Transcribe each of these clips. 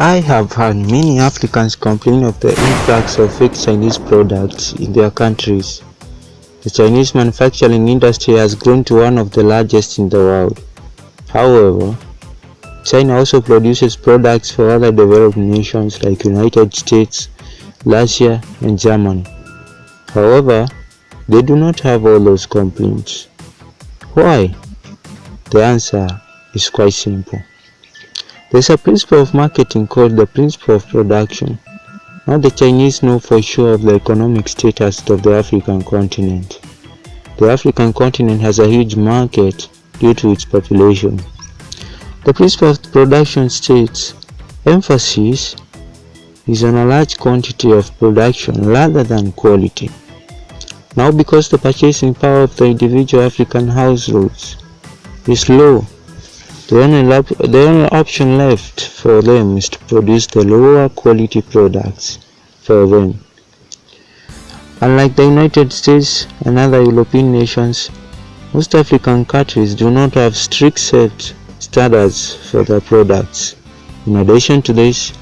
I have heard many Africans complain of the influx of fake Chinese products in their countries. The Chinese manufacturing industry has grown to one of the largest in the world. However, China also produces products for other developed nations like United States, Russia and Germany. However, they do not have all those complaints. Why? The answer is quite simple. There's a principle of marketing called the principle of production. Now the Chinese know for sure of the economic status of the African continent. The African continent has a huge market due to its population. The principle of production states emphasis is on a large quantity of production rather than quality. Now because the purchasing power of the individual African households is low, the only, the only option left for them is to produce the lower quality products for them. Unlike the United States and other European nations, most African countries do not have strict set standards for their products. In addition to this,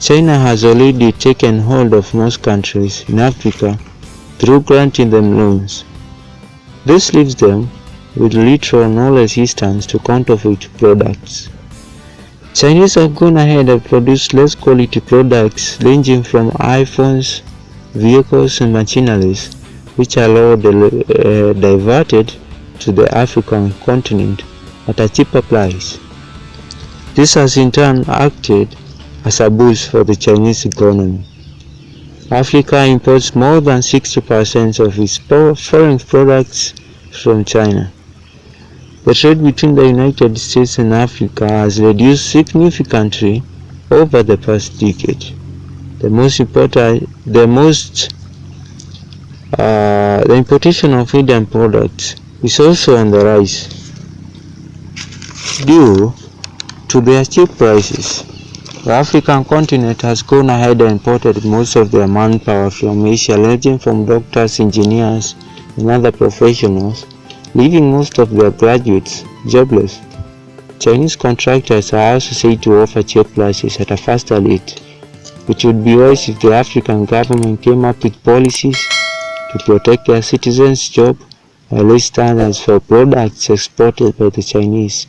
China has already taken hold of most countries in Africa through granting them loans. This leaves them with little or no resistance to counterfeit products. Chinese have gone ahead and produced less quality products ranging from iPhones, vehicles and machineries which are all uh, diverted to the African continent at a cheaper price. This has in turn acted as a boost for the Chinese economy. Africa imports more than 60% of its foreign products from China. The trade between the United States and Africa has reduced significantly over the past decade. The most important, the most, uh, the importation of Indian products is also on the rise due to their cheap prices. The African continent has gone ahead and imported most of their manpower from Asia, ranging from doctors, engineers, and other professionals leaving most of their graduates jobless. Chinese contractors are also said to offer cheap prices at a faster rate, which would be wise if the African government came up with policies to protect their citizens' jobs and raise standards for products exported by the Chinese.